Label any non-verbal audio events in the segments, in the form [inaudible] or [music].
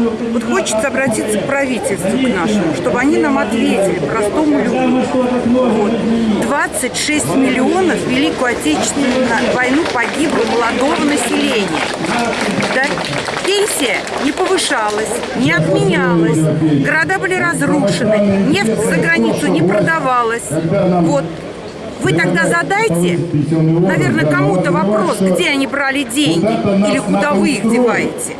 Вот хочется обратиться к правительству к нашему, чтобы они нам ответили, простому люду. Вот. 26 миллионов в Великую Отечественную войну погибло молодого населения. Да? Пенсия не повышалась, не отменялась, города были разрушены, нефть за границу не продавалась. Вот. Вы тогда задайте, наверное, кому-то вопрос, где они брали деньги или куда вы их деваете.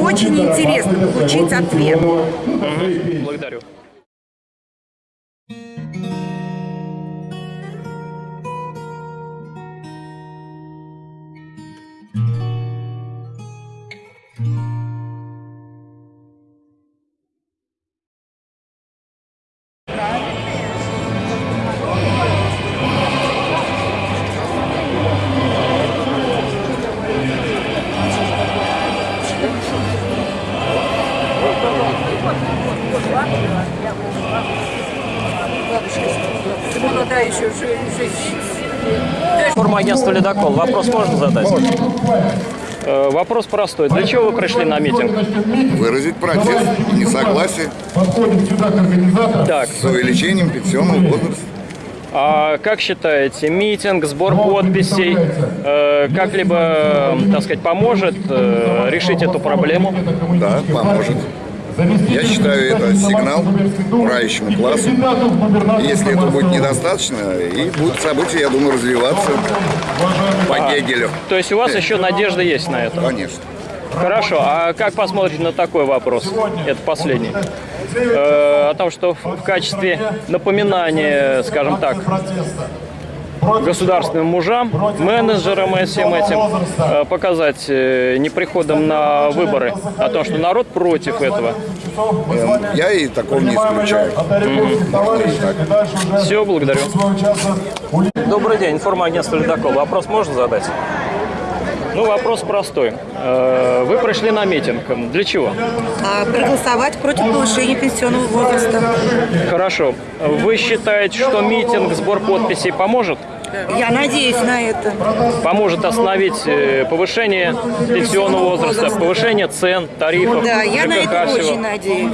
Очень интересно получить ответ. Благодарю. Агентства «Ледокол». Вопрос можно задать? Э, Вопрос простой. Для чего вы пришли на митинг? выразить протест, несогласие Так, с увеличением пенсионного возраста. а как считаете, митинг, сбор подписей э, как-либо, э, так сказать, поможет э, решить эту проблему? Да, поможет. Я считаю, это сигнал правящему классу. Если это будет недостаточно, и будут события, я думаю, развиваться по Гегелю. То есть у вас еще надежда есть на это? Конечно. Хорошо, а как посмотрите на такой вопрос? Это последний. Э, о том, что в качестве напоминания, скажем так, государственным мужам, менеджерам и всем этим э, показать э, неприходом на выборы о том, что народ против этого. Я и такого не исключаю. Все, благодарю. Добрый день, информагентство «Ледокол». Вопрос можно задать? Ну, вопрос простой. Э, Вы пришли на митинг. Для чего? А, проголосовать против повышения пенсионного возраста. Хорошо. Вы считаете, что митинг, сбор подписей поможет? Я надеюсь на это. Поможет остановить э, повышение пенсионного возраста, повышение цен, тарифов, Да, я на это всего. очень надеюсь.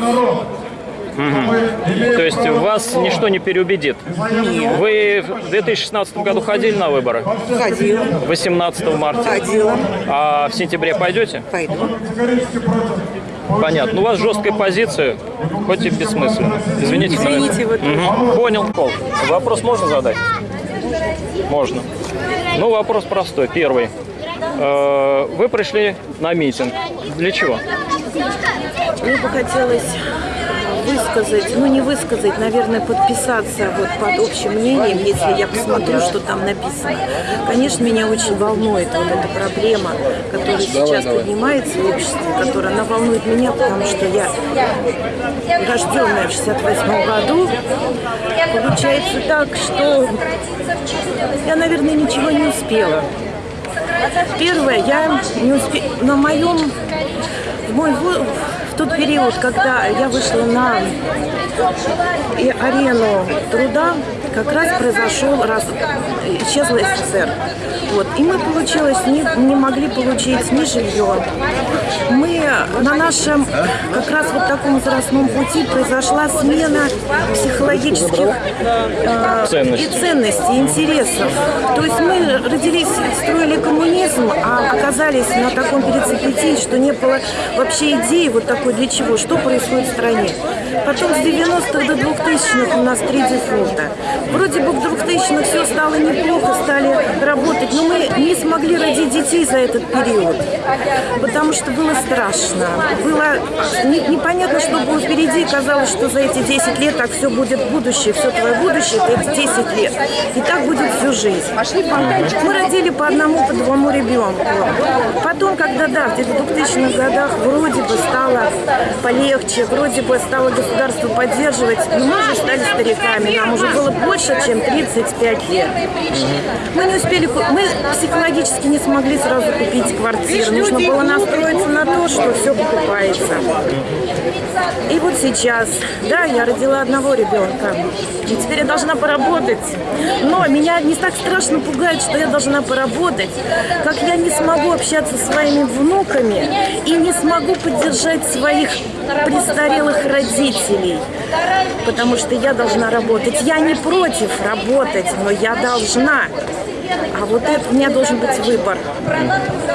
То есть вас ничто не переубедит? Нет. Вы в 2016 году ходили на выборы? Ходила, 18 марта. ходила, А в сентябре пойдете? пойду. Понятно. Ну, у вас жесткая позиция, хоть и бессмысленно. Извините. Извините, вот Мгм. Понял. Вопрос можно задать? Можно. Ну, вопрос простой. Первый. Э, Вы пришли на митинг. Для чего? Мне бы хотелось высказать, ну не высказать, наверное, подписаться вот под общим мнением, если я посмотрю, что там написано. Конечно, меня очень волнует вот эта проблема, которая сейчас поднимается в обществе, которая, она волнует меня, потому что я рожденная в 68 году. Получается так, что я, наверное, ничего не успела. Первое, я не успела, на моем, в мой в тот период, когда я вышла на и арену труда, как раз произошел, раз, исчезла СССР. Вот. И мы, получилось, не, не могли получить ни жилье. Мы на нашем как раз вот таком возрастном пути произошла смена психологических э, и ценностей, интересов. То есть мы родились, строили коммунизм, а оказались на таком перецепитии, что не было вообще идеи вот такой для чего, что происходит в стране. Потом с 90-х до 2000-х у нас три дефолта. Вроде бы к 2000-х все стало неплохо, стали работать, но мы не смогли родить детей за этот период, потому что было страшно. Было не- непонятно, что было впереди, казалось, что за эти 10 лет так все будет будущее, все твое будущее, это 10 лет. И так будет всю жизнь. Мы родили по одному, по двуму ребенку. Потом, когда, да, в 2000-х годах вроде бы стало полегче, вроде бы стало государство поддерживать, но мы уже стали стариками, нам уже было больше, чем 35 лет. Мы не успели, мы психологически не смогли сразу купить квартиру, нужно было настроиться на то, что все покупается. И вот сейчас, да, я родила одного ребенка, и теперь я должна поработать. Но меня не так страшно пугает, что я должна поработать, как я не смогу общаться со своими внуками и не смогу поддержать своих престарелых родителей, потому что я должна работать. Я не против работать, но я должна. А вот это у меня должен быть выбор.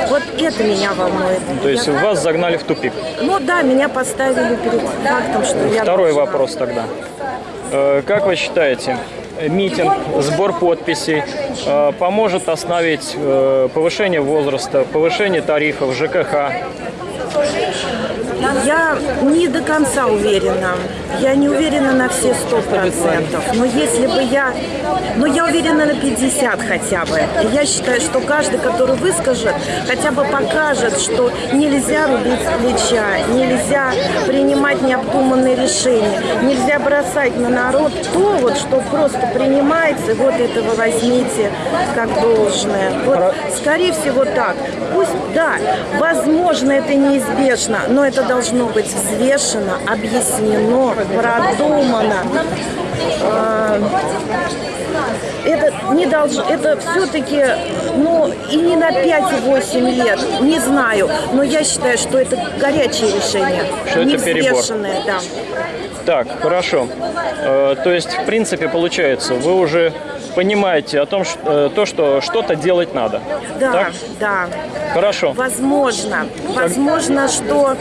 Вот это меня волнует. То есть Я- вас загнали в тупик. Ну да, меня поставили перед фактом, что я Второй должна. вопрос тогда. Э, Как вы считаете, митинг, сбор подписей э, поможет остановить э, повышение возраста, повышение тарифов ЖКХ? Я не до конца уверена. Я не уверена на все сто процентов. Но если бы я... Но я уверена на 50 хотя бы. Я считаю, что каждый, который выскажет, хотя бы покажет, что нельзя рубить с плеча, нельзя принимать необдуманные решения, нельзя бросать на народ то, вот, что просто принимается, вот этого возьмите как должное. Вот, скорее всего, так. Пусть, да, возможно, это неизбежно, но это должно быть взвешено, объяснено, продумано. А, Это не должно, это все-таки, ну, и не на 5-8 лет, не знаю, но я считаю, что это горячее решение, Что это не перебор. взвешенное, да. Так, хорошо. Э, То есть, в принципе, получается, вы уже понимаете о том, ш- э, то, что что-то делать надо. Да, Так? да. Хорошо. Возможно, возможно, что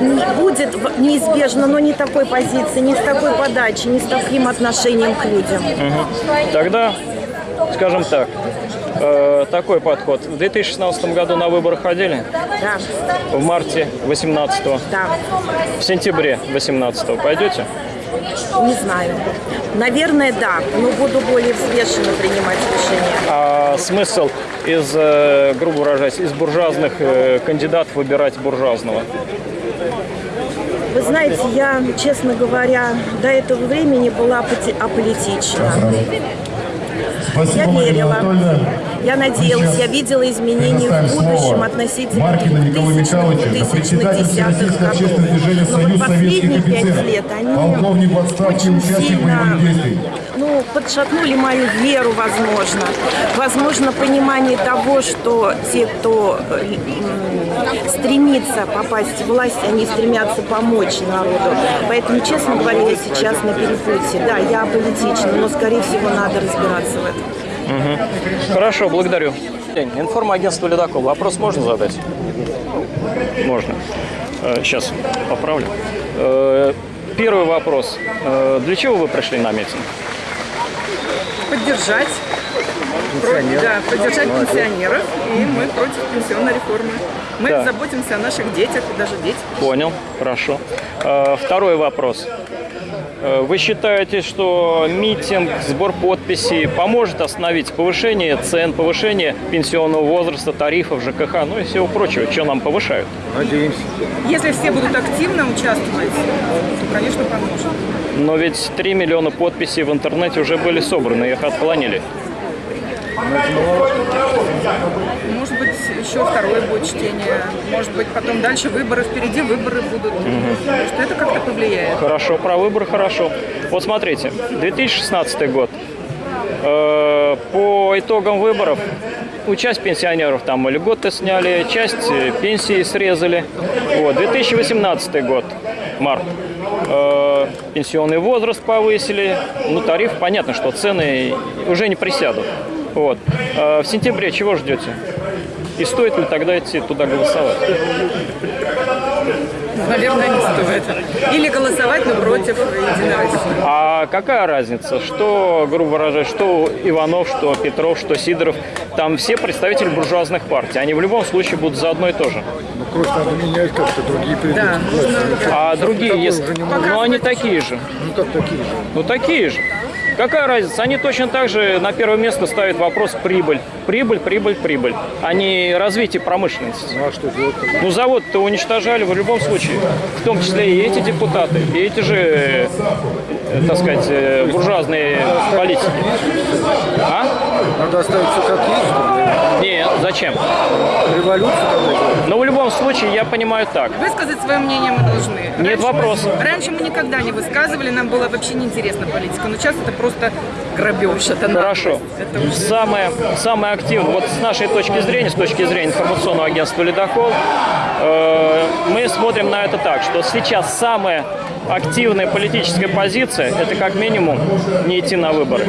не- будет неизбежно, но не такой позиции, не с такой подачей, не с таким отношением к людям. Тогда, скажем так, э, такой подход. В 2016 году на выборы ходили, Да, в марте 18 да, в сентябре 18 пойдете? Не знаю. Наверное, да, но буду более взвешенно принимать решения. А смысл из, э, грубо выражаясь, из буржуазных э, кандидатов выбирать буржуазного? Вы знаете, я, честно говоря, до этого времени была аполитична. Спасибо, Я верила. Я надеялась, я видела изменения в будущем относительно Маркину Николаю 2000-х, Михайловичу, председатель 2010-х Всероссийского общественного годов. движения Но вот «Союз последние пять офицеров», лет они очень сильно. Ну, подшатнули мою веру, возможно. Возможно, понимание того, что те, кто э, стремится попасть в власть, они стремятся помочь народу. Поэтому, честно говоря, я сейчас на перепутье. Да, я аполитична, но, скорее всего, надо разбираться в этом. Хорошо, благодарю. Информагентство «Ледокол». Вопрос можно задать? Можно. Сейчас поправлю. Э, Первый вопрос. Э, Для чего вы пришли на митинг? поддержать, про- да, поддержать пенсионеров, и мы против пенсионной реформы. Мы Да. заботимся о наших детях, и даже дети. Понял, хорошо. Э, Второй вопрос. Э, Вы считаете, что митинг, сбор подписей поможет остановить повышение цен, повышение пенсионного возраста, тарифов, ЖКХ, ну и всего прочего, что нам повышают? Если все будут активно участвовать, то, конечно, поможет. Но ведь 3 миллиона подписей в интернете уже были собраны, их отклонили. Может еще второе будет чтение. Может быть, потом дальше выборы, впереди выборы будут. Может, это как-то повлияет. Хорошо, про выборы хорошо. Вот смотрите, 2016 год. Э, По итогам выборов у часть пенсионеров там льготы сняли, часть э, пенсии срезали. Вот, 2018 год, март. Э, Пенсионный возраст повысили. Ну, тариф, понятно, что цены уже не присядут. Вот. Э, В сентябре чего ждете? И стоит ли тогда идти туда голосовать? Наверное, не стоит. Или голосовать, но против России. А какая разница, что, грубо выражаясь, что Иванов, что Петров, что Сидоров, там все представители буржуазных партий, они в любом случае будут за одно и то же. Ну, кровь надо менять как-то, другие придут. Да, нужно А другие, если... ну они такие же, Ну, как такие же. ну такие же. Какая разница? Они точно так же на первое место ставят вопрос прибыль. Прибыль, прибыль, прибыль. А не развитие промышленности. Ну, а что делать? Ну завод-то уничтожали в любом случае. В том числе и эти депутаты, и эти же, э, так сказать, э, буржуазные политики. А? Надо оставить все как есть? Нет, зачем? Революцию тогда? Но в любом случае я понимаю так. Высказать свое мнение мы должны. Нет Раньше вопросов. Раньше мы никогда не высказывали, нам было вообще неинтересна политика. Но сейчас это просто грабеж. Это Хорошо. Это Самое, самое активное, вот с нашей точки зрения, с точки зрения информационного агентства «Ледокол», э, смотрим на это так, что сейчас самая активная политическая позиция – это как минимум не идти на выборы.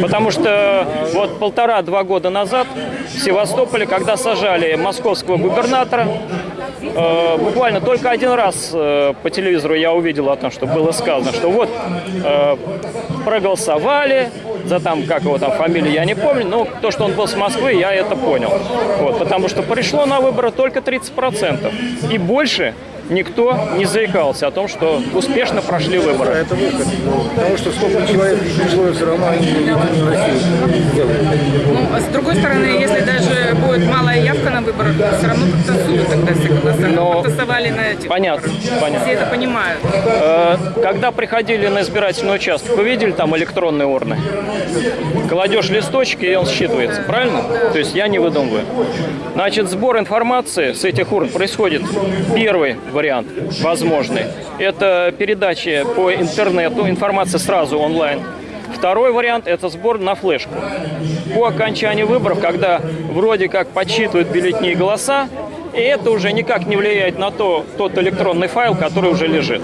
Потому что вот полтора-два года назад в Севастополе, когда сажали московского губернатора, э, буквально только один раз э, по телевизору я увидел о том, что было сказано, что вот э, проголосовали за там, как его там фамилия, я не помню, но то, что он был с Москвы, я это понял. Вот, потому что пришло на выборы только 30%. И больше никто не заикался о том, что успешно прошли выборы. Это выход. Потому что сколько человек пришло, все равно они не Россию. Ну, а с другой стороны, если даже будет малая явка на выборах, все равно как-то суду тогда все голосовали, Но- голосовали на этих Понятно, выборах. понятно. Все это понимают. Э, Когда приходили на избирательный участок, вы видели там электронные урны? Кладешь листочки, и он считывается, правильно? То есть я не выдумываю. Значит, сбор информации с этих урн происходит. Первый вариант, возможный, это передача по интернету, информация сразу онлайн. Второй вариант – это сбор на флешку. По окончании выборов, когда вроде как подсчитывают бюллетени и голоса, и это уже никак не влияет на то, тот электронный файл, который уже лежит.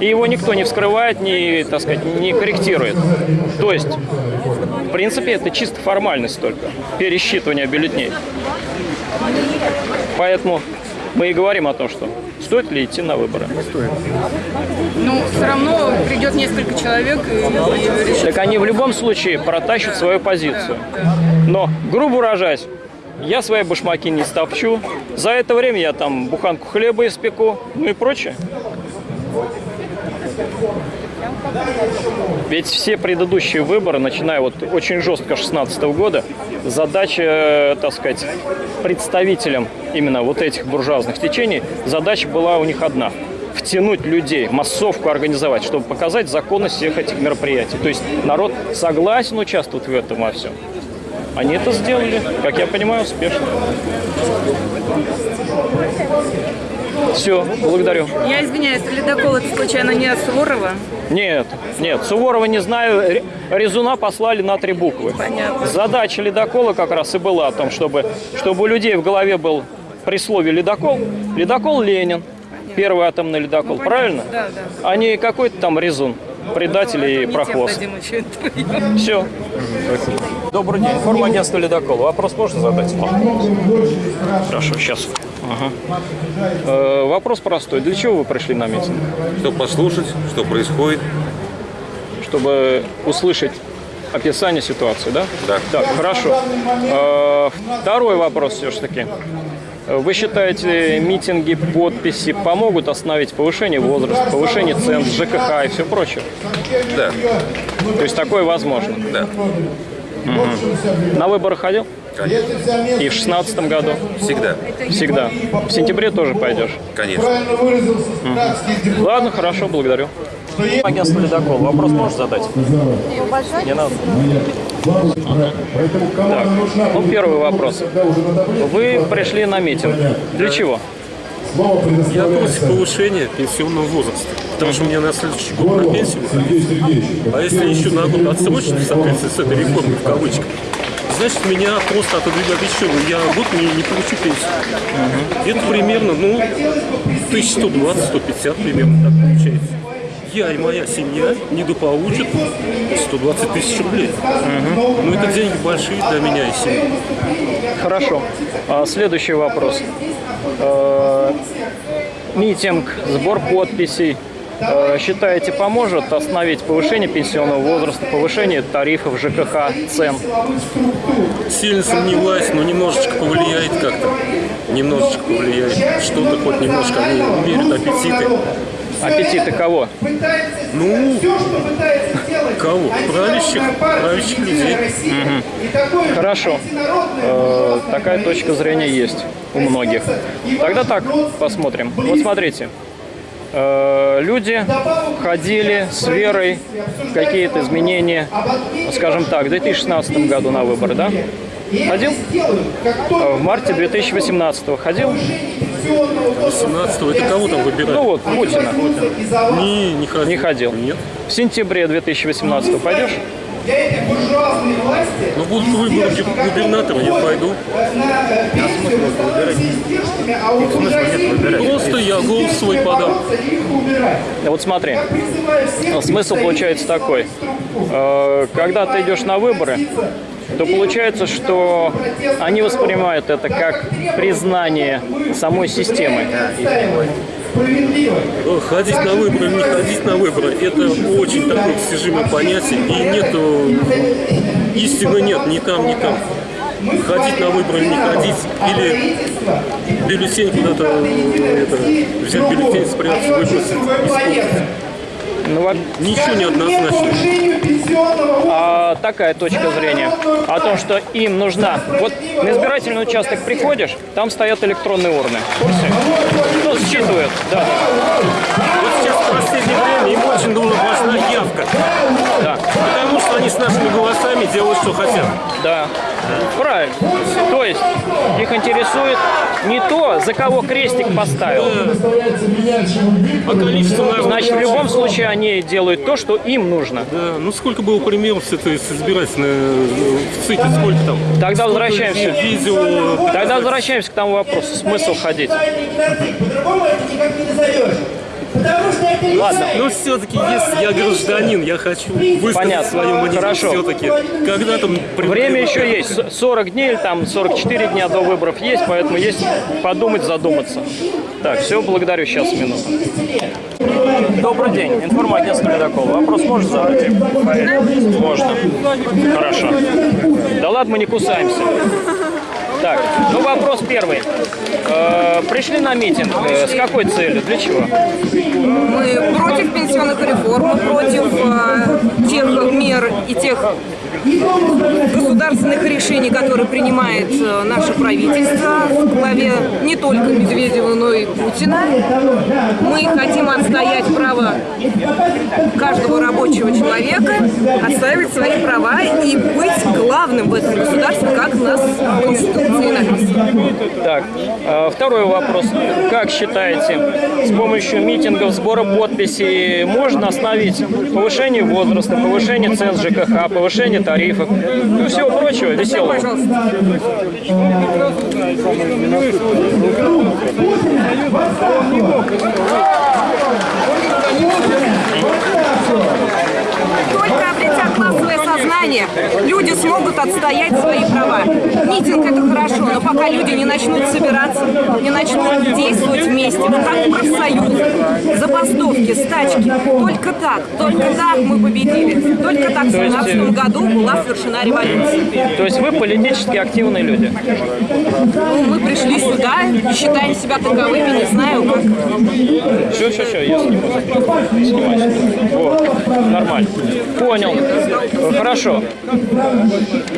И его никто не вскрывает, не, так сказать, не корректирует. То есть, в принципе, это чисто формальность только, пересчитывание бюллетеней. Поэтому мы и говорим о том, что стоит ли идти на выборы. Ну, все равно придет несколько человек и, решит. Так они в любом случае протащат свою позицию. Но, грубо выражаясь, я свои башмаки не стопчу. За это время я там буханку хлеба испеку, ну и прочее. Ведь все предыдущие выборы, начиная вот очень жестко 16 года, задача, э, так сказать, представителям именно вот этих буржуазных течений, задача была у них одна – втянуть людей, массовку организовать, чтобы показать законность всех этих мероприятий. То есть народ согласен участвовать в этом во всем. Они это сделали, как я понимаю, успешно. Все, благодарю. Я извиняюсь, ледокол это случайно не от Суворова? Нет, нет, Суворова не знаю. Ре- Резуна послали на три буквы. Понятно. Задача ледокола как раз и была о том, чтобы, чтобы у людей в голове был при слове ледокол. Ледокол Ленин, первый атомный ледокол, правильно? Да, да. А не какой-то там резун, предатель и прохвост. Все. Добрый день. Информагентство «Ледокол». Вопрос можно задать? Хорошо, сейчас. Ага. Э, вопрос простой. Для чего вы пришли на митинг? Чтобы послушать, что происходит. Чтобы услышать описание ситуации, да? Да. Так, хорошо. Э, второй вопрос все-таки. Вы считаете, митинги, подписи помогут остановить повышение возраста, повышение цен, ЖКХ и все прочее? Да, То есть такое возможно? да, На выборы ходил? Конечно. И в шестнадцатом году? Всегда, Всегда. В сентябре тоже пойдешь? конечно. Ладно, хорошо, благодарю. Агентство «Ледокол». Вопрос можешь задать? Не надо. Так, ну первый вопрос. Вы пришли на митинг. Для чего? Я против повышения пенсионного возраста, потому что у меня на следующий год на пенсию выходит. А если еще на год отсрочить в соответствии с этой реформой, в кавычках, значит, меня просто отодвигают еще. Я год не, не получу пенсию. Это примерно, ну, 1120-150 примерно так получается. Я и моя семья недополучат 120 тысяч рублей. Ну, это деньги большие для меня и семьи. Хорошо. А, следующий вопрос. Э, митинг, сбор подписей. Э, считаете, поможет остановить повышение пенсионного возраста, повышение тарифов, ЖКХ, цен? Сильно сомневаюсь, но немножечко повлияет как-то. Немножечко повлияет. Что-то хоть немножко они умерят аппетиты. Аппетиты кого? Ну, кого? Правящих, правящих людей. Хорошо. Э, такая точка зрения есть у многих. Тогда так, посмотрим. Вот смотрите. Э, люди ходили с верой в какие-то изменения, скажем так, в 2016 году на выборы, да? Ходил? В марте 2018 ходил? 17 это кого там выбирать? Ну вот, Путина. не, не ходил. Не ходил. Нет. В сентябре 2018 пойдешь? Ну, будут выборы губ- губернатора, я пойду. Просто я голос свой подам. Вот смотри, смысл получается такой. Э, Когда ты идешь на выборы, то получается, что они воспринимают это как признание самой системы. Э, Ходить на выборы, не ходить на выборы, это очень такое достижимое понятие, и нету, истины нет ни там, ни там. Ходить на выборы, не ходить, или бюллетень куда-то, э, взять бюллетень, спрятать, выбросить, испортить. Ну, во- Ничего не однозначно. а такая точка зрения о том, что им нужна... Вот на избирательный участок приходишь, там стоят электронные урны. В курсе? Считывают, да. Вот сейчас в последнее время им очень нужна важна явка. Да. Потому что они с нашими голосами делают, что хотят. Да, правильно. То есть их интересует не то, за кого крестик поставил. А. Значит, в любом случае они делают то, что им нужно. Да, ну сколько было примеров с этой с избирательной э, в ЦИКе, сколько там? Тогда Сколько возвращаемся. ви- Видео. Тогда возвращаемся к тому вопросу, смысл ходить. По-другому это никак не назовешь. Потому что это лица Ладно. Но все-таки, если я гражданин, я хочу высказать Понятно. свое мнение. Хорошо. Все-таки, когда там... Время еще есть, С- 40 дней или там 44 дня до выборов есть, поэтому есть подумать, задуматься. Так, все, благодарю, сейчас минуту. Добрый день, информагентство «Ледокол». Вопрос можно задать? Можно. Хорошо. Да ладно, мы не кусаемся. Так, ну вопрос первый. Э, пришли на митинг. Э, с какой целью? Для чего? Мы против пенсионных реформ, против э, тех мер и тех государственных решений, которые принимает э, наше правительство в главе не только Медведева, но и Путина. Мы хотим отстоять право каждого рабочего человека, отстаивать свои права и быть главным в этом государстве, как нас Конституции написано. Так, э, второй вопрос. Как считаете, с помощью митингов, сбора подписей можно остановить повышение возраста, повышение цен ЖКХ, повышение тарифов, ну и всего прочего веселого? Только обретя классовое сознание, смогут отстоять свои права. Митинг это хорошо, но пока люди не начнут собираться, не начнут действовать вместе, как профсоюзы, забастовки, стачки, только так, только так мы победили. Только так в То есть, 17 году была совершена революция. То есть вы политически активные люди? Ну, мы пришли сюда, считаем себя таковыми, не знаю как. Все, все, все, я. Снимай. Вот, нормально. Понял. Хорошо.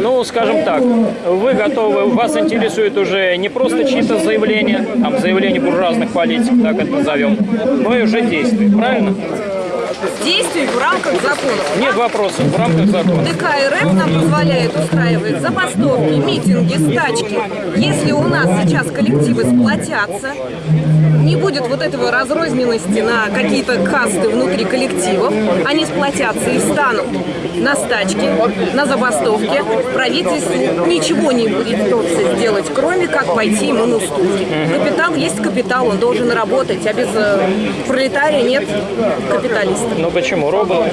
Ну, скажем так, вы готовы, вас интересует уже не просто чьи-то заявления, там, заявления буржуазных политиков, так это назовем, но и уже действия, правильно? Действий в рамках закона. Нет вопросов в рамках закона. ДК РФ нам позволяет устраивать забастовки, митинги, стачки. Если у нас сейчас коллективы сплотятся, не будет вот этого разрозненности на какие-то касты внутри коллективов, они сплотятся и встанут на стачки, на забастовки. Правительству ничего не будет придется сделать, кроме как пойти ему на уступки. Капитал есть капитал, он должен работать, а без э, пролетария нет капиталиста. Ну почему? Роботы?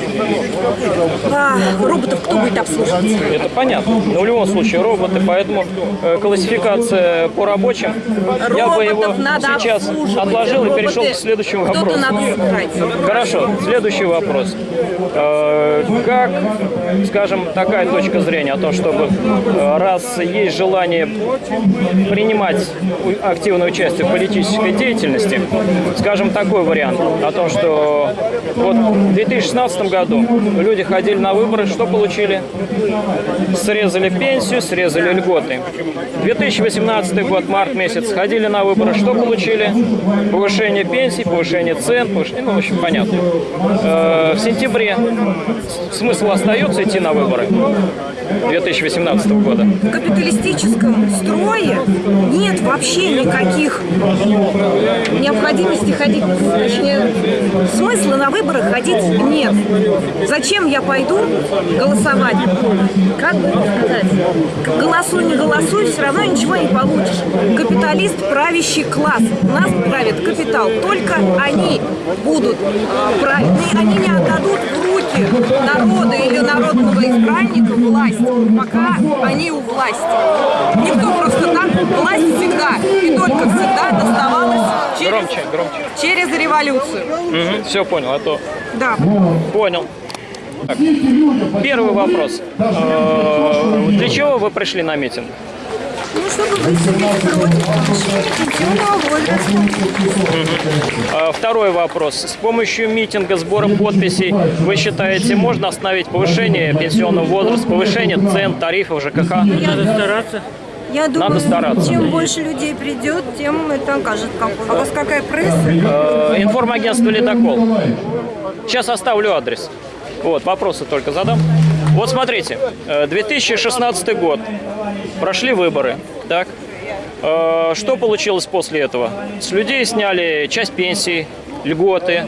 А, роботов кто будет обслуживать? Это понятно. Но в любом случае роботы, поэтому э, классификация по рабочим, я бы его Роботов надо сейчас. Отложил и перешел к следующему вопросу. Хорошо, следующий вопрос. Э, Как, скажем, такая точка зрения о том, чтобы э, раз есть желание принимать активное участие в политической деятельности, скажем, такой вариант о том, что вот в 2016 году люди ходили на выборы, что получили? Срезали пенсию, срезали льготы. 2018 год, март месяц, ходили на выборы, что получили? Повышение пенсий, повышение цен, повышение, ну, в общем, понятно. Э, в сентябре смысл остается идти на выборы 2018 года? В капиталистическом строе нет вообще никаких необходимости ходить, точнее, смысла на выборы ходить нет. Зачем я пойду голосовать? Как бы сказать? Голосуй, не голосуй, все равно ничего не получишь. Капиталист – правящий класс. Нас правит капитал. Только они будут э, править. И Они не отдадут в руки народа или народного избранника власть, пока они у власти. Никто просто так, власть всегда и только всегда доставалась через, Громче, громче. через революцию. все понял, а то... Да. Понял. Так, первый вопрос. Э, Для чего вы пришли на митинг? Ну, чтобы выступить против повышения пенсионного возраста. А, Второй вопрос. С помощью митинга, сбора подписей, вы считаете, можно остановить повышение пенсионного возраста, повышение цен, тарифов ЖКХ? Надо стараться. Я думаю, Надо стараться. чем больше людей придет, тем это окажет какой-то. А у вас какая пресса? Э, Информагентство «Ледокол». Сейчас оставлю адрес. Вот, вопросы только задам. Вот смотрите, э, 2016 год. Прошли выборы, так? Э, Что получилось после этого? С людей сняли часть пенсии, льготы.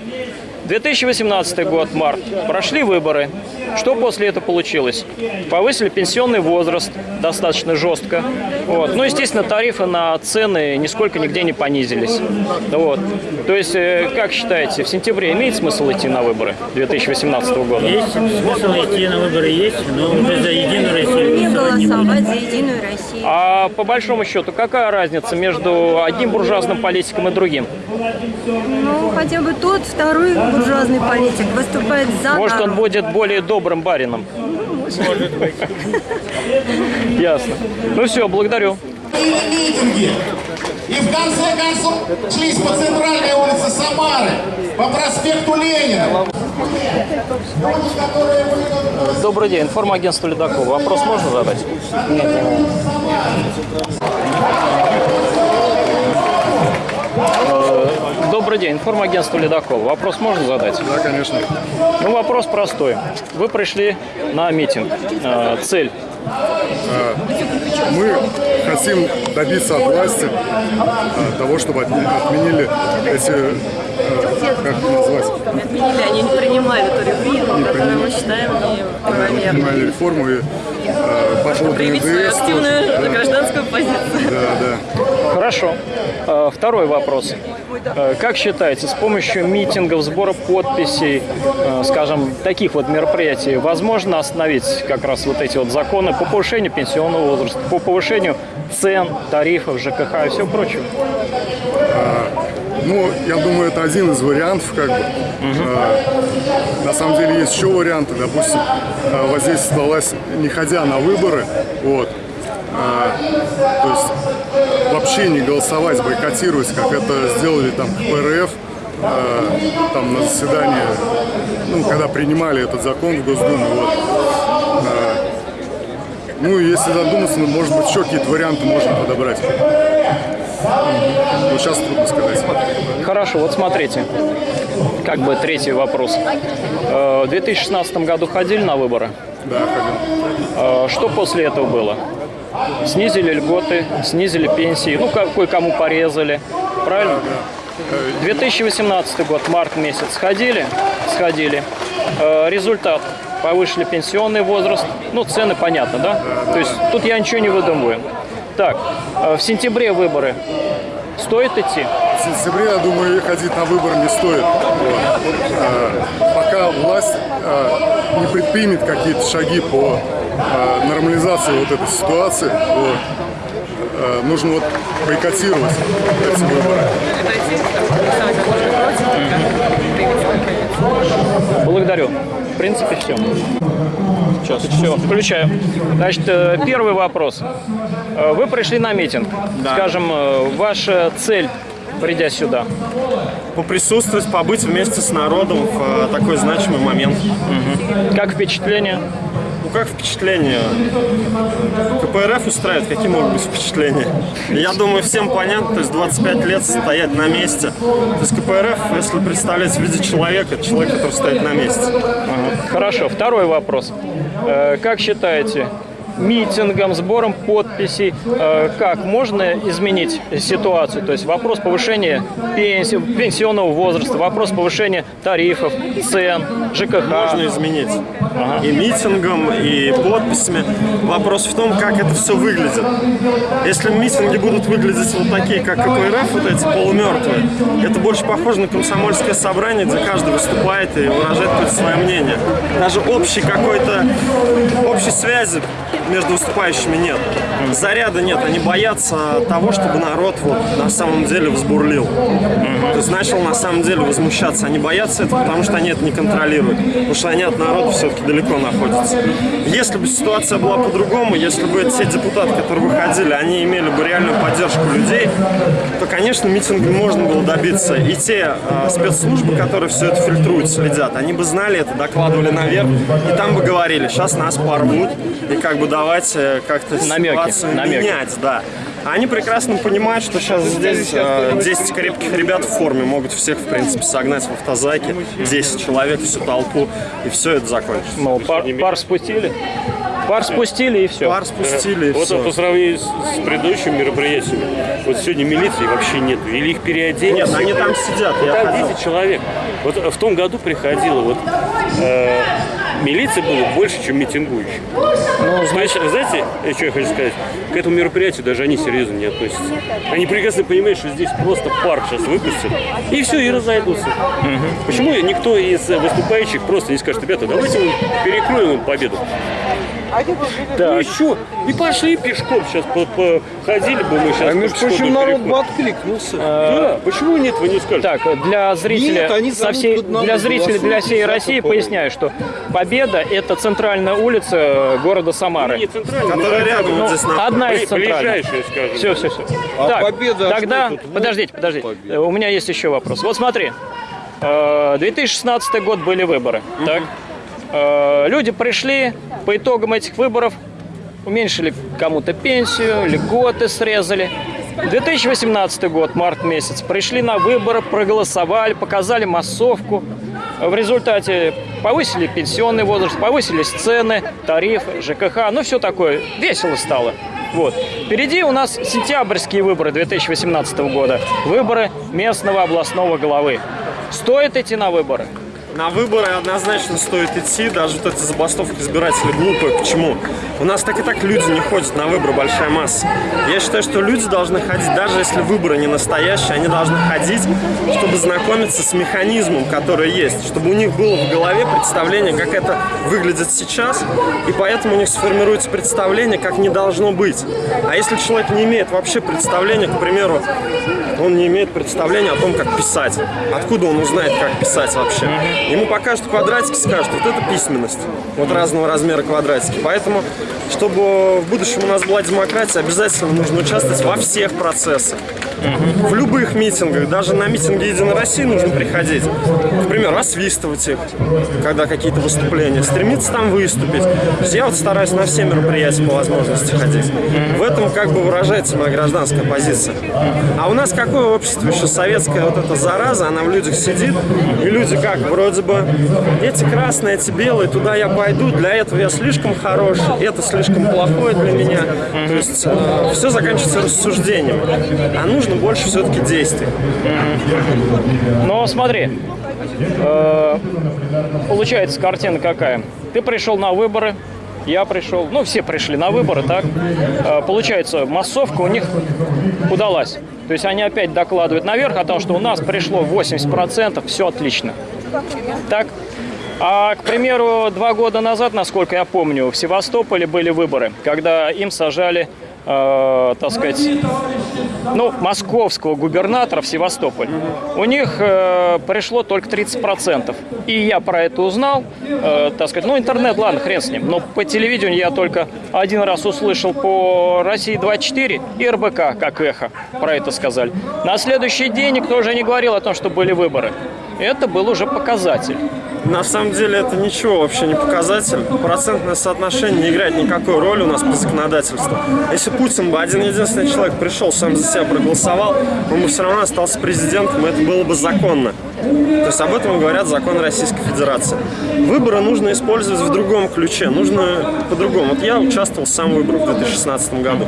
2018 год, март. Прошли выборы. Что после этого получилось? Повысили пенсионный возраст достаточно жестко. Вот. Ну, естественно, тарифы на цены нисколько нигде не понизились. Вот. То есть, э, как считаете, в сентябре имеет смысл идти на выборы 2018 года? Есть смысл идти на выборы есть, но уже за Единую Россию. Не голосовать за Единую Россию. А по большому счету, какая разница между одним буржуазным политиком и другим? Ну, хотя бы тот второй буржуазный политик выступает за Может, он будет более добрым барином? Может быть. Ясно. Ну все, благодарю. И в конце концов шлись по центральной улице Самары, по проспекту Ленина. Добрый день, информагентство «Ледокол». Вопрос можно задать? Э, Добрый день, информагентство «Ледокол». Вопрос можно задать? Да, конечно. Ну, вопрос простой. Вы пришли на митинг. Э, Цель? Мы хотим добиться от власти э, того, чтобы отме- отменили эти, как это назвать, Отменили, они не принимали ту реформу, которую мы считаем неправомерной. принимали реформу и по поводу Проявить свою активную Да, гражданскую позицию. да, да. Хорошо. Э, Второй вопрос. Э, Как считаете, с помощью митингов, сбора подписей, э, скажем, таких вот мероприятий, возможно остановить как раз вот эти вот законы по повышению пенсионного возраста, по повышению цен, тарифов, ЖКХ и всего прочего? Ну, я думаю, это один из вариантов, как бы. Э, На самом деле есть еще варианты, допустим, э, воздействие власть, не ходя на выборы, вот, то есть вообще не голосовать, бойкотировать, как это сделали там ПРФ, э, там на заседании, ну, когда принимали этот закон в Госдуме, вот. Э, Ну, если задуматься, ну, может быть, еще какие-то варианты можно подобрать. Ну, сейчас трудно сказать. Хорошо, вот смотрите, как бы третий вопрос. Э, В 2016 году ходили на выборы? Да, ходил. Э, Что после этого было? Снизили льготы, снизили пенсии, ну, ка- кое-кому порезали, правильно? 2018 год, март месяц, сходили? Сходили. Э, Результат. Повышили пенсионный возраст. Ну, цены понятно, да? То есть тут я ничего не выдумываю. Так, э, в сентябре выборы. Стоит идти? В сентябре, я думаю, ходить на выборы не стоит. Вот. Э, Пока власть не предпримет какие-то шаги по нормализации вот этой ситуации, вот, э, нужно вот бойкотировать эти выборы. Благодарю. В принципе, все. Сейчас, все, включаю. Значит, э, первый вопрос. Э, Вы пришли на митинг. Скажем, э, ваша цель, придя сюда? Поприсутствовать, побыть вместе с народом в такой значимый момент. Как впечатление? Как впечатление? КПРФ устраивает, какие могут быть впечатления? Я думаю, всем понятно, то есть 25 лет стоять на месте. То есть КПРФ, если представлять в виде человека, это человек, который стоит на месте. Ага. Хорошо, второй вопрос. Э, Как считаете, митингом, сбором подписей, э, как можно изменить ситуацию? То есть вопрос повышения пенсии, пенсионного возраста, вопрос повышения тарифов, цен, ЖКХ. Можно изменить. И митингом, и подписями. Вопрос в том, как это все выглядит. Если митинги будут выглядеть вот такие, как КПРФ, вот эти полумертвые, это больше похоже на комсомольское собрание, где каждый выступает и выражает какое-то свое мнение. Даже общей какой-то, общей связи между выступающими нет. Заряда нет, они боятся того, чтобы народ вот на самом деле взбурлил. То есть начал на самом деле возмущаться. Они боятся этого, потому что они это не контролируют. Потому что они от народа все-таки далеко находятся. Если бы ситуация была по-другому, если бы те депутаты, которые выходили, они имели бы реальную поддержку людей, то, конечно, митингами можно было добиться. И те э, спецслужбы, которые все это фильтруют, следят, они бы знали это, докладывали наверх, и там бы говорили, сейчас нас порвут, и как бы давайте как-то Намеки, ситуацию намеки. менять, да. Они прекрасно понимают, что сейчас здесь э, 10 крепких ребят в форме могут всех, в принципе, согнать в автозаке, 10 человек, всю толпу, и все это закончится. Мол, пар, пар спустили? Пар спустили и все. Пар спустили и Вот все. по сравнению с, с предыдущими мероприятиями, вот сегодня милиции вообще нет. Или их переодели. Нет, они там сидят, я Там ходил. 10 человек. Вот в том году приходило, вот э, милиции было больше, чем митингующих. Ну, значит, знаете, что я хочу сказать? К этому мероприятию даже они серьезно не относятся. Они прекрасно понимают, что здесь просто пар сейчас выпустят, и все, и разойдутся. Почему никто из выступающих просто не скажет, ребята, давайте мы перекроем им победу? Ну еще, и пошли пешком сейчас, походили бы мы сейчас. А между прочим, народ бы откликнулся. Да, почему нет, вы не скажете? Так, для зрителя, Нет, они со всей, для зрителей, для всей России поясняю, что Победа – это центральная улица города Самары. Не центральная, Которая рядом Ну, вот здесь на... одна из центральных. ближайшая. Все, все, все. А так, Победа, а тогда? Вот подождите, подождите. Победа. Э, У меня есть еще вопрос. Вот смотри, э, 2016 год были выборы, так? Э, Люди пришли, по итогам этих выборов уменьшили кому-то пенсию, льготы срезали. 2018 год, март месяц, пришли на выборы, проголосовали, показали массовку. В результате повысили пенсионный возраст, повысились цены, тарифы, ЖКХ, ну все такое, весело стало. Вот. Впереди у нас сентябрьские выборы 2018 года, выборы местного областного главы. Стоит идти на выборы? На выборы однозначно стоит идти, даже вот эта забастовка избирателей глупая. Почему? У нас так и так люди не ходят на выборы, большая масса. Я считаю, что люди должны ходить, даже если выборы не настоящие, они должны ходить, чтобы знакомиться с механизмом, который есть, чтобы у них было в голове представление, как это выглядит сейчас, и поэтому у них сформируется представление, как не должно быть. А если человек не имеет вообще представления, к примеру, он не имеет представления о том, как писать. Откуда он узнает, как писать вообще? Ему покажут квадратики, скажут, вот это письменность. Вот разного размера квадратики. Поэтому, чтобы в будущем у нас была демократия, обязательно нужно участвовать во всех процессах. В любых митингах, даже на митинги Единой России нужно приходить. К примеру, освистывать их, когда какие-то выступления, стремиться там выступить. Я вот стараюсь на все мероприятия по возможности ходить. В этом как бы выражается моя гражданская позиция. А у нас какое общество еще советская вот эта зараза, она в людях сидит, и люди как, вроде бы, эти красные, эти белые, туда я пойду, для этого я слишком хорош, это слишком плохое для меня. То есть все заканчивается рассуждением. А нужно больше все-таки действий. Но смотри, э, получается картина какая. Ты пришел на выборы, я пришел, ну все пришли на выборы, так? Э, получается, массовка у них удалась. То есть они опять докладывают наверх о том, что у нас пришло 80%, все отлично. Так? А, к примеру, два года назад, насколько я помню, в Севастополе были выборы, когда им сажали, э, так сказать, ну, московского губернатора в Севастополь. У них э, пришло только 30%. И я про это узнал, э, так сказать, ну, интернет, ладно, хрен с ним, но по телевидению я только один раз услышал по России-24 и РБК, как эхо, про это сказали. На следующий день никто уже не говорил о том, что были выборы. Это был уже показатель. На самом деле это ничего вообще не показатель. Процентное соотношение не играет никакой роли у нас по законодательству. Если Путин бы один единственный человек пришел, сам за себя проголосовал, он бы все равно остался президентом, и это было бы законно. То есть об этом говорят законы Российской Федерации. Выборы нужно использовать в другом ключе, нужно по-другому. Вот я участвовал сам в выборах в 2016 году.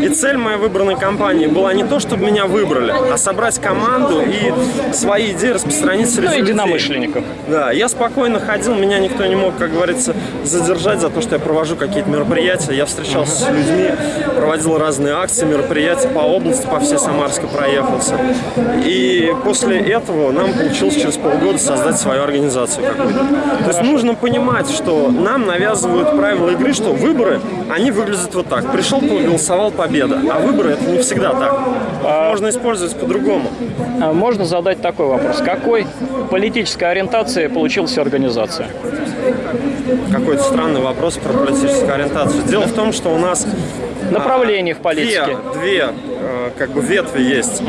И цель моей выборной кампании была не то, чтобы меня выбрали, а собрать команду и свои идеи распространить среди Ну, единомышленников. Да, я спокойно ходил, меня никто не мог, как говорится, задержать за то, что я провожу какие-то мероприятия. Я встречался с людьми, проводил разные акции, мероприятия по области, по всей Самарской проехался. И после этого нам получилось через полгода создать свою организацию какую-то. То есть нужно понимать, что нам навязывают правила игры, что выборы, они выглядят вот так. Пришел, проголосовал, победа. А выборы это не всегда так. Можно использовать по-другому. А Можно задать такой вопрос. Какой политической ориентации получилась организация? Какой-то странный вопрос про политическую ориентацию. Дело в том, что у нас Направлений в политике. Две, две э, как бы ветви есть.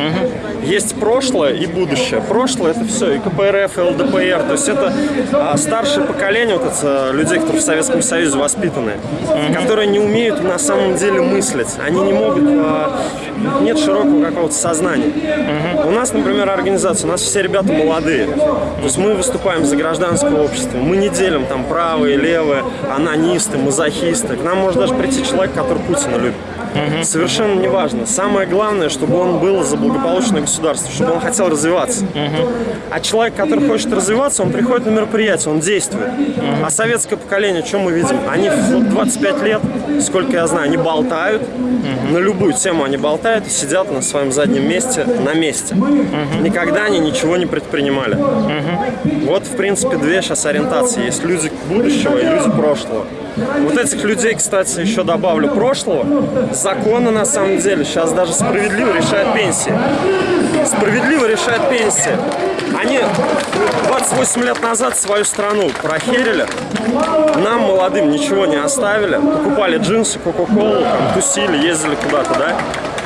Есть прошлое и будущее. Прошлое это все, и КПРФ, и ЛДПР. То есть это а, старшее поколение вот это, людей, которые в Советском Союзе воспитаны, которые не умеют на самом деле мыслить. Они не могут, а, нет широкого какого-то сознания. У нас, например, организация, у нас все ребята молодые. То есть мы выступаем за гражданское общество. Мы не делим там правые, левые, анонисты, мазохисты. К нам может даже прийти человек, который Путина любит. Совершенно неважно. Самое главное, чтобы он был за благополучное государство, чтобы он хотел развиваться. А человек, который хочет развиваться, он приходит на мероприятие, он действует. А советское поколение, что мы видим? Они в 25 лет, сколько я знаю, они болтают. На любую тему они болтают и сидят на своем заднем месте, на месте. Никогда они ничего не предпринимали. Вот, в принципе, две сейчас ориентации. Есть люди будущего и люди прошлого. Вот этих людей, кстати, еще добавлю прошлого. Законы, на самом деле, сейчас даже справедливо решают пенсии. Справедливо решают пенсии. Они 28 лет назад свою страну прохерили. Нам, молодым, ничего не оставили. Покупали джинсы, кока-колу, тусили, ездили куда-то, да?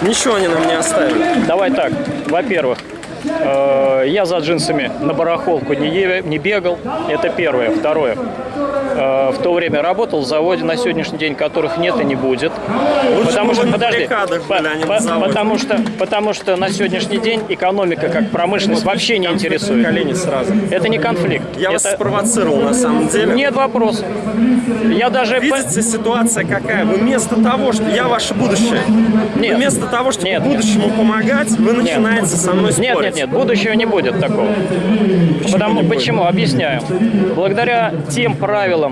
Ничего они нам не оставили. Давай так. Во-первых, э, я за джинсами на барахолку не, не бегал. Это первое. Второе. Э, в то время работал в заводе, на сегодняшний день которых нет и не будет. Лучше потому что, подожди, были, а по- потому что, потому что на сегодняшний день экономика как промышленность вообще не интересует. Колени сразу. Это не конфлик. Я вас Это- спровоцировал, на самом деле. Нет вопросов. Я даже... Видите, ситуация какая? Вы вместо того, что я ваше будущее, Нет. вместо того, чтобы Нет. будущему помогать, вы начинаете со мной спорить. Нет, нет, нет, будущего не будет такого. Потому, почему? Объясняю. Благодаря тем правилам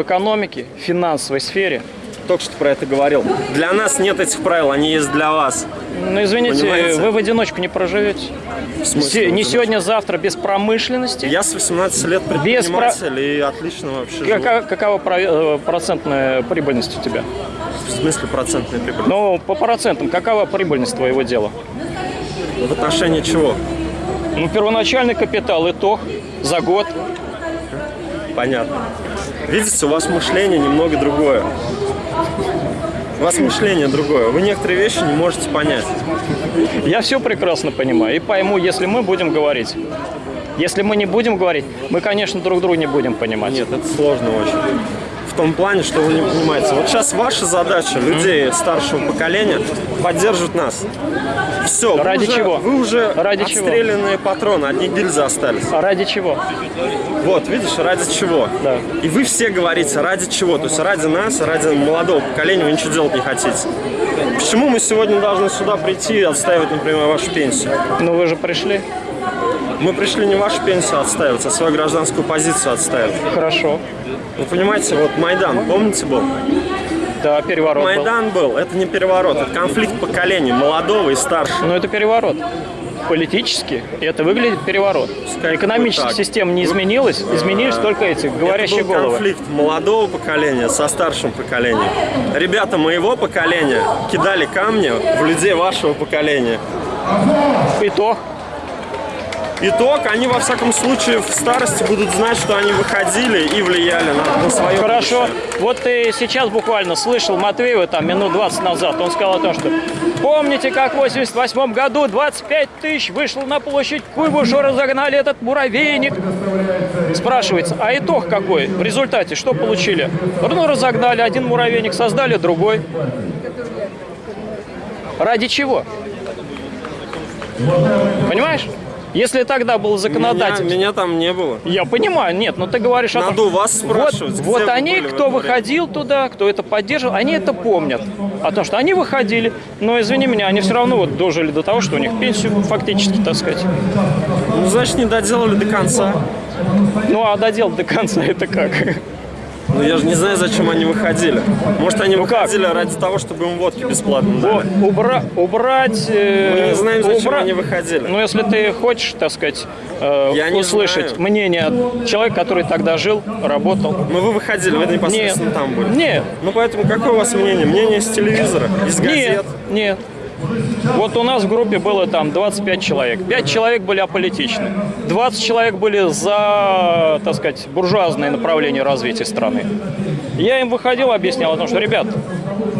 в экономике, в финансовой сфере, Только что про это говорил. Для нас нет этих правил, они есть для вас. ну извините, Понимаете? вы в одиночку не проживете. В смысле Не сегодня, завтра без промышленности. Я с 18 лет Без предприниматель и отлично вообще. Какая, какова э, процентная прибыльность у тебя? В смысле процентная прибыль? Ну, по процентам, какова прибыльность твоего дела? В отношении чего? Ну, первоначальный капитал, итог за год. Понятно. Видите, у вас мышление немного другое. У вас мышление другое. Вы некоторые вещи не можете понять. Я все прекрасно понимаю и пойму, если мы будем говорить. Если мы не будем говорить, мы, конечно, друг друга не будем понимать. Нет, это сложно очень. Том плане, что вы не понимаете. Вот сейчас ваша задача, людей старшего поколения, поддерживать нас. Все. вы Ради уже- чего? Вы уже Ради чего? отстрелянные патроны, одни гильзы остались. А ради чего? Вот, видишь, ради чего? Да. И вы все говорите, ради чего? То есть ради нас, ради молодого поколения вы ничего делать не хотите. Почему мы сегодня должны сюда прийти и отстаивать, например, вашу пенсию? Ну вы же пришли. Мы пришли не вашу пенсию отстаивать, а свою гражданскую позицию отстаивать. Хорошо. Вы понимаете, вот Майдан, помните был? Да, переворот был. Майдан был, это не переворот, это конфликт поколений, молодого и старшего. Но это переворот. Политически это выглядит переворот. Экономическая так. система не изменилась, изменились только эти говорящие это был головы. конфликт молодого поколения со старшим поколением. Ребята моего поколения кидали камни в людей вашего поколения. Итог. Итог, они во всяком случае в старости будут знать, что они выходили и влияли на, на свое Хорошо. Вот ты сейчас буквально слышал Матвеева там минут 20 назад. Он сказал о том, что помните, как в 88 году 25 тысяч вышло на площадь Куйбышу, разогнали этот муравейник. Спрашивается, а итог какой? В результате что получили? Ну, разогнали один муравейник, создали другой. Ради чего? Понимаешь? Если тогда был законодатель... Меня, меня там не было. Я понимаю, нет, но ты говоришь о том, Надо вас спрашивать, Вот, вот они, кто выходил туда, кто это поддерживал, они это помнят. О том, что они выходили, но, извини меня, они все равно вот дожили до того, что у них пенсию фактически, так сказать. Ну, значит, не доделали до конца. Ну, а доделать до конца [laughs] это как? Ну, я же не знаю, зачем они выходили. Может, Ну они выходили ради того, чтобы им водки бесплатно дали. Убра- убрать... э, Мы не знаем, зачем убра- они выходили. Ну, если ты хочешь, так сказать, э, Я не услышать мнение человека, который тогда жил, работал. Но вы выходили, вы непосредственно Нет. там были. Нет. Ну, поэтому какое у вас мнение? Мнение с телевизора, из газет? Нет, нет. Вот у нас в группе было там 25 человек. 5 человек были аполитичны. 20 человек были за, так сказать, буржуазное направление развития страны. Я им выходил, объяснял о том, что, ребят,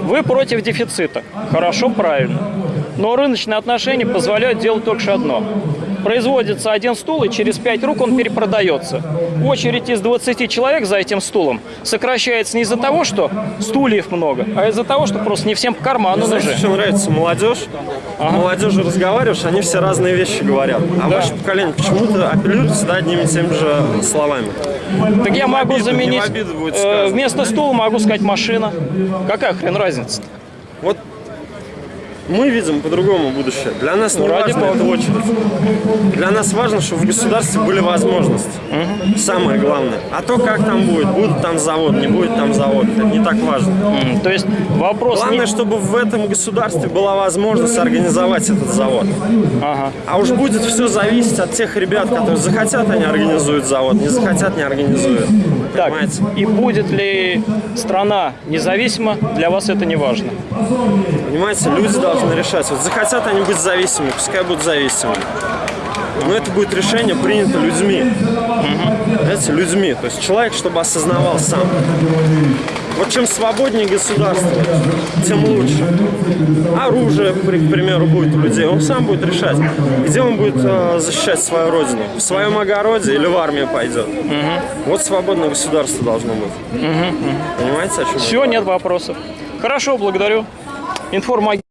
вы против дефицита. Хорошо, правильно. Но рыночные отношения позволяют делать только одно. Производится один стул, и через 5 рук он перепродается. Очередь из 20 человек за этим стулом сокращается не из-за того, что стульев много, а из-за того, что просто не всем по карману Знаете, нужны. что нравится? Молодежь. Молодежи разговариваешь, они все разные вещи говорят. А Да. ваше поколение почему-то апеллирует всегда одними и теми же словами. Так я могу обиду, заменить, э, вместо стула могу сказать машина. Какая хрен разница? Вот мы видим по-другому будущее. Для нас Ну, не ради важно эта очередь. Для нас важно, чтобы в государстве были возможности. Самое главное. А то, как там будет, будет там завод, не будет там завод, это не так важно. То есть вопрос... Главное, чтобы в этом государстве была возможность организовать этот завод. А уж будет все зависеть от тех ребят, которые захотят, они организуют завод, не захотят, не организуют. Так, и будет ли страна независима, для вас это не важно. Понимаете, люди должны решать. Вот захотят они быть зависимыми, пускай будут зависимыми. Но это будет решение принято людьми. Знаете, людьми. То есть человек, чтобы осознавал сам. Вот чем свободнее государство, тем лучше. Оружие, к примеру, будет у людей, он сам будет решать, где он будет э, защищать свою родину. В своем огороде или в армию пойдет. Вот свободное государство должно быть. Понимаете, о чем Все, нет вопросов. Хорошо, благодарю. Информагентство.